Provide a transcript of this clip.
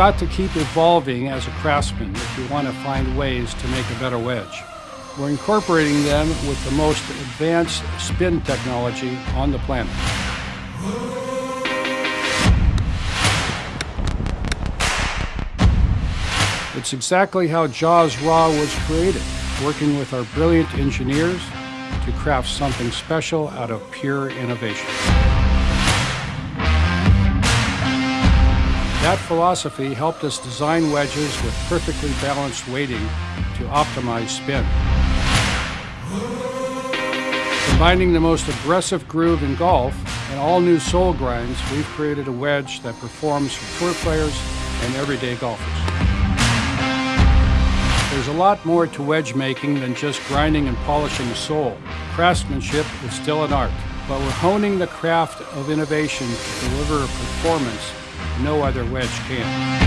got to keep evolving as a craftsman if you want to find ways to make a better wedge. We're incorporating them with the most advanced spin technology on the planet. It's exactly how Jaws Raw was created, working with our brilliant engineers to craft something special out of pure innovation. That philosophy helped us design wedges with perfectly balanced weighting to optimize spin. Combining the most aggressive groove in golf and all new sole grinds, we've created a wedge that performs for tour players and everyday golfers. There's a lot more to wedge making than just grinding and polishing a sole. Craftsmanship is still an art, but we're honing the craft of innovation to deliver a performance no other wedge can.